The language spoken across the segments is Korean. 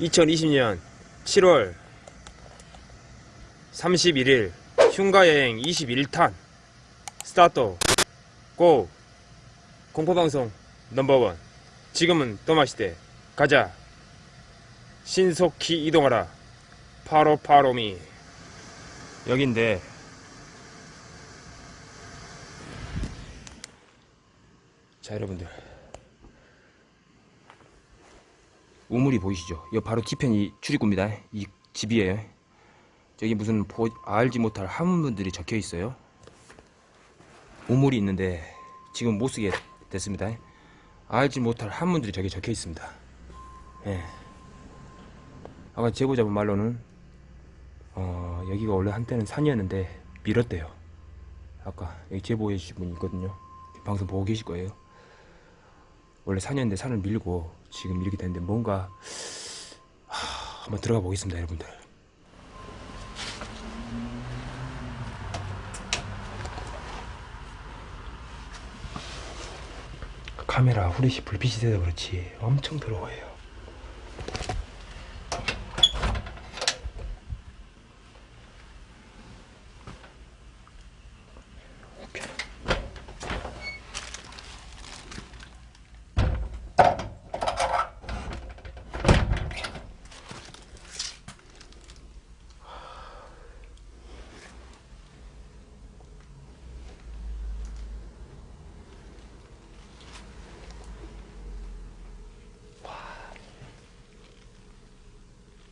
2020년 7월 31일 흉가여행 21탄 스타트. 고! 공포방송 넘버원. 지금은 또마시대. 가자. 신속히 이동하라. 파로파로미. 여긴데. 자 여러분들 우물이 보이시죠? 이 바로 뒤편이 출입구입니다. 이 집이에요. 저기 무슨 보, 알지 못할 한문들이 적혀 있어요. 우물이 있는데 지금 못 쓰게 됐습니다. 알지 못할 한문들이 저기 적혀 있습니다. 예. 아까 제보자분 말로는 어, 여기가 원래 한때는 산이었는데 밀었대요. 아까 여기 제보해 주신 분이 있거든요. 방송 보고 계실 거예요. 원래 산이었는데 산을 밀고 지금 이렇게 됐는데 뭔가 하, 한번 들어가 보겠습니다 여러분들. 카메라 후레쉬 불빛이 돼서 그렇지 엄청 더러워요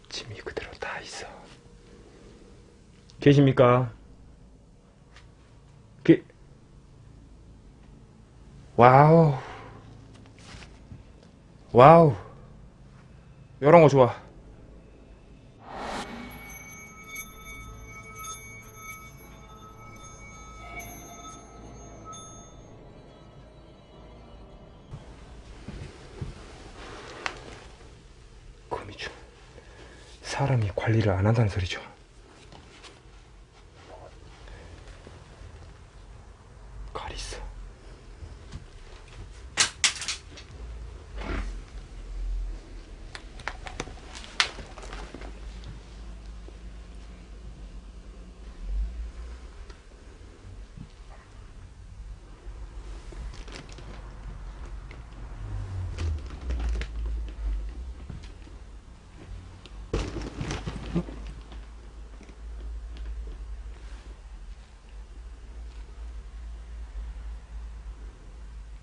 짐이 그대로 다 있어. 계십니까? 게... 와우. 와우. 요런 거 좋아. 사람이 관리를 안 한다는 소리죠. 칼 있어.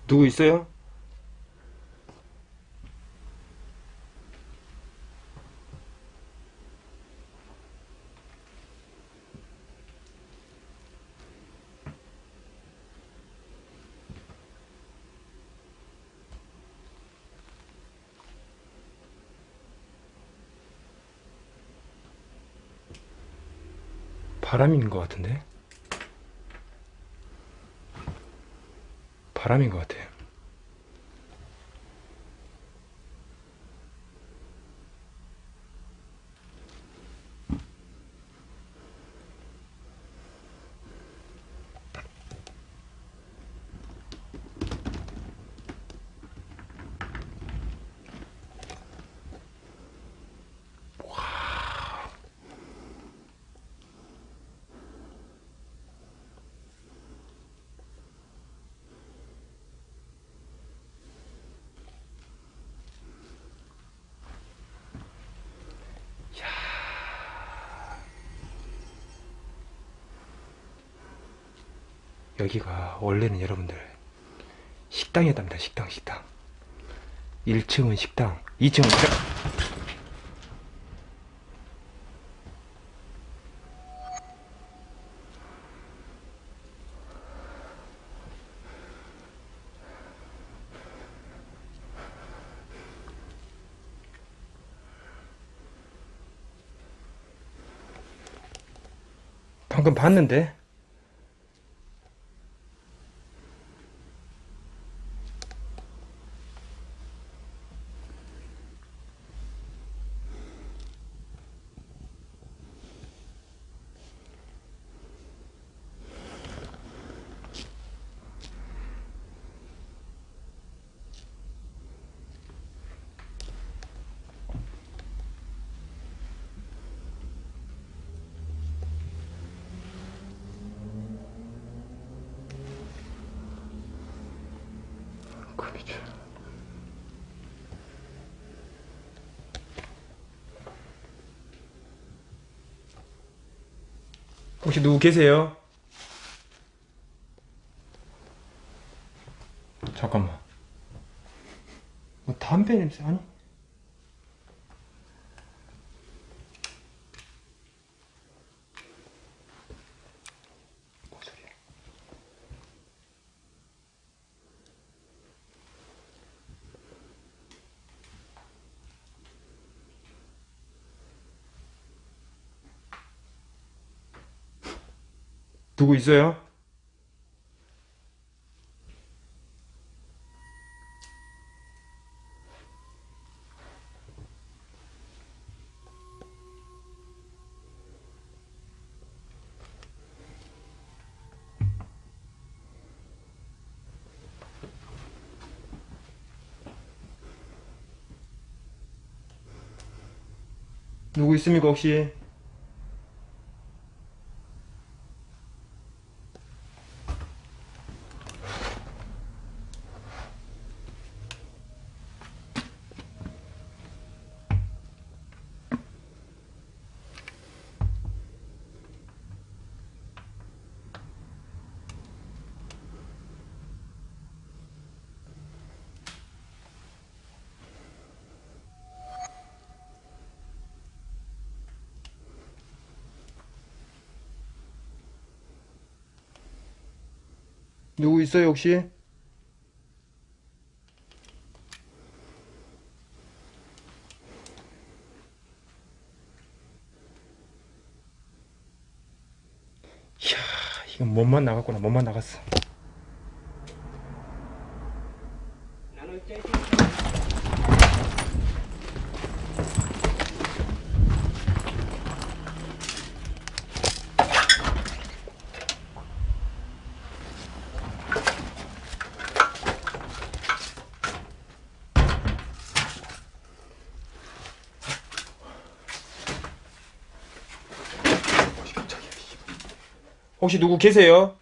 누구 있어요? 바람인 것 같은데? 바람인 것 같아요. 여기가 원래는 여러분들 식당이었답니다. 식당, 식당. 1층은 식당, 2층은 그래. 방금 봤는데 혹시 누구 계세요? 잠깐만. 뭐 담배 냄새 아니? 누구 있어요? 누구 있습니까 혹시? 누구 있어요 혹시? 이야 이건 몸만 나갔구나 몸만 나갔어 혹시 누구 계세요?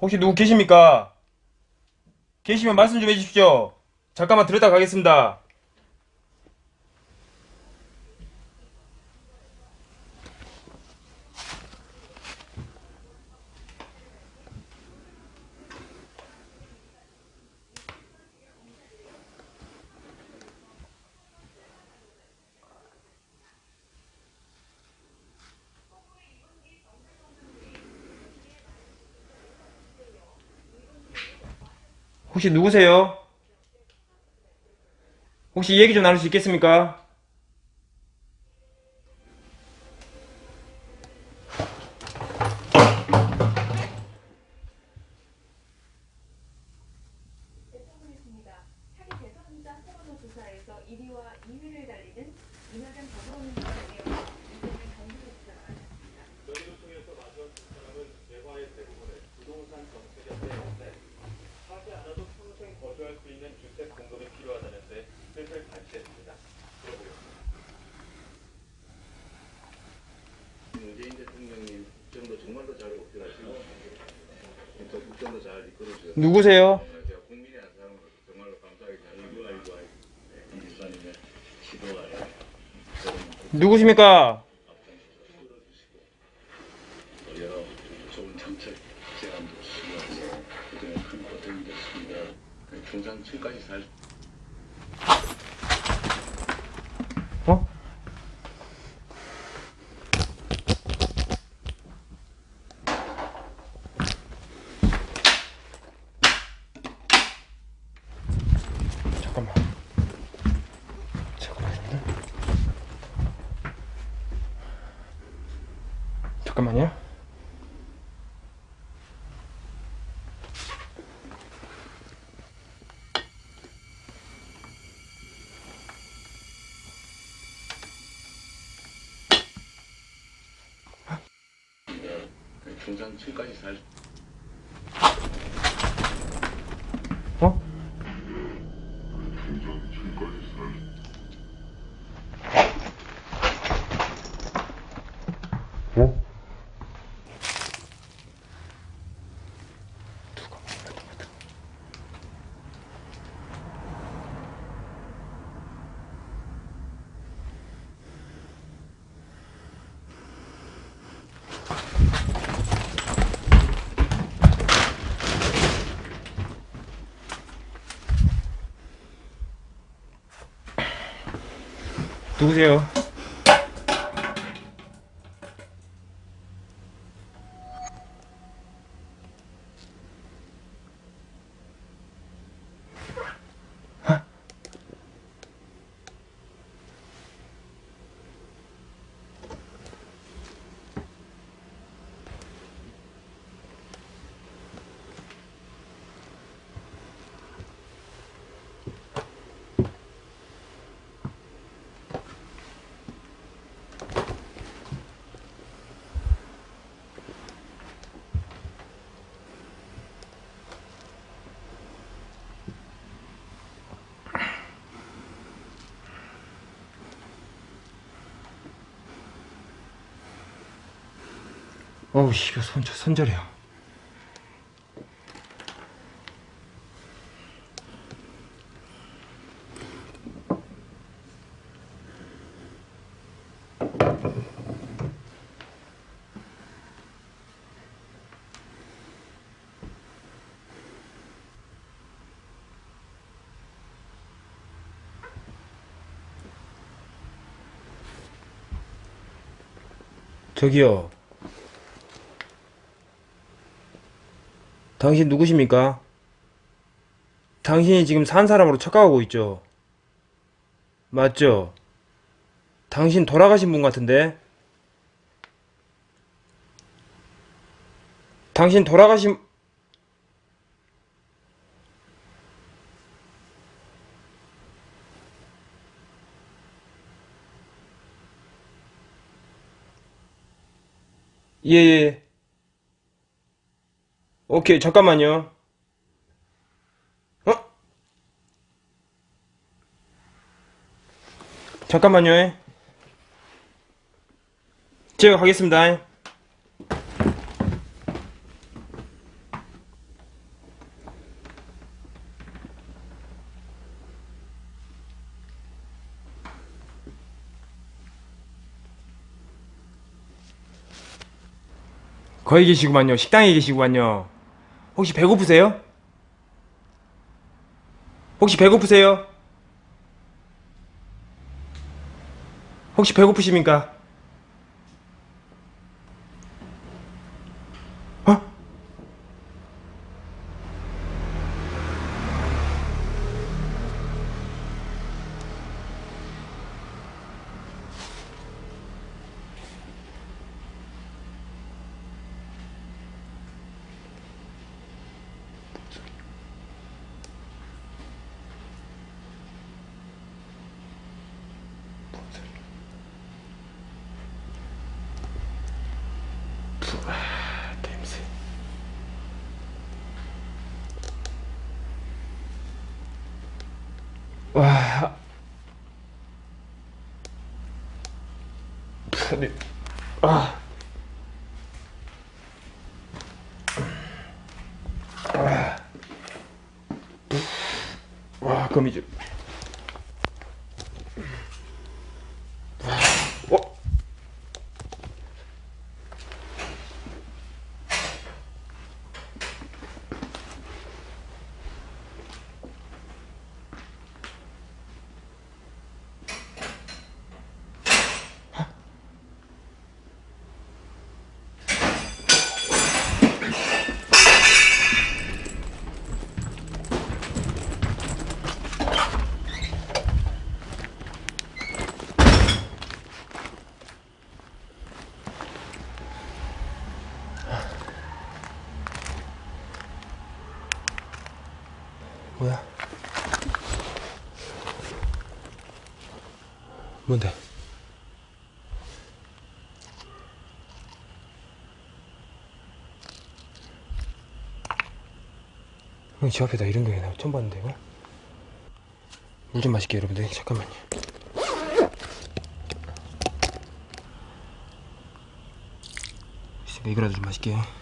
혹시 누구 계십니까? 계시면 말씀 좀 해주십시오. 잠깐만 들었다 가겠습니다. 혹시 누구세요? 혹시 얘기 좀 나눌 수 있겠습니까? 1위와 2위를 달리는 이낙연 더불어민주당의 고통이 됐습니다. 중상 7까지 살 어? 잠깐만. 잠깐만. 잠깐만요. 중상 7까지 살 어? 누구세요? 어우 씨, 손 손절해요. 저기요. 당신 누구십니까? 당신이 지금 산 사람으로 착각하고 있죠? 맞죠? 당신 돌아가신 분 같은데? 당신 돌아가신, 예, 예. 오케이, 잠깐만요. 어? 잠깐만요. 제가 가겠습니다. 거기 계시구만요. 식당에 계시구만요. 혹시 배고프세요? 혹시 배고프세요? 혹시 배고프십니까? 와. 아. 뭐야? 뭔데? 형, 집 앞에다 이런 게나 처음 봤는데, 이거? 물 좀 마실게요, 여러분들. 잠깐만요. 있으니까 이거라도 좀 마실게요.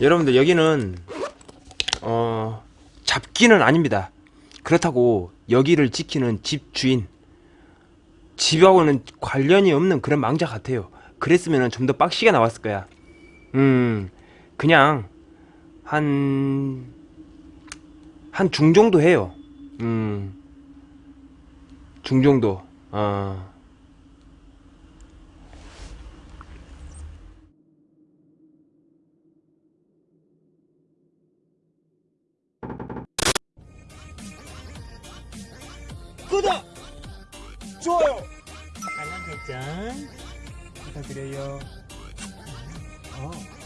여러분들 여기는 어 잡기는 아닙니다. 그렇다고 여기를 지키는 집 주인 집하고는 관련이 없는 그런 망자 같아요. 그랬으면 좀 더 빡시게 나왔을 거야. 음, 그냥 한, 한 중정도 해요. 음, 중정도. 어. 좋아요! 알람 설정 부탁드려요. 어.